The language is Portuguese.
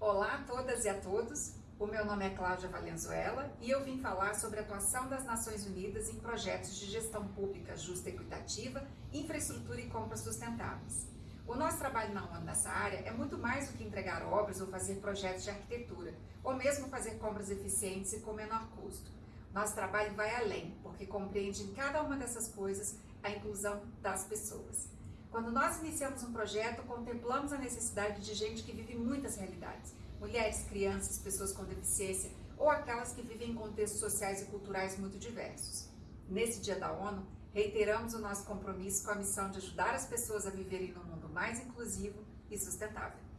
Olá a todas e a todos, o meu nome é Cláudia Valenzuela e eu vim falar sobre a atuação das Nações Unidas em projetos de gestão pública justa e equitativa, infraestrutura e compras sustentáveis. O nosso trabalho na ONU nessa área é muito mais do que entregar obras ou fazer projetos de arquitetura, ou mesmo fazer compras eficientes e com menor custo. Nosso trabalho vai além, porque compreende em cada uma dessas coisas a inclusão das pessoas. Quando nós iniciamos um projeto, contemplamos a necessidade de gente que vive muitas realidades, mulheres, crianças, pessoas com deficiência ou aquelas que vivem em contextos sociais e culturais muito diversos. Nesse Dia da ONU, reiteramos o nosso compromisso com a missão de ajudar as pessoas a viverem num mundo mais inclusivo e sustentável.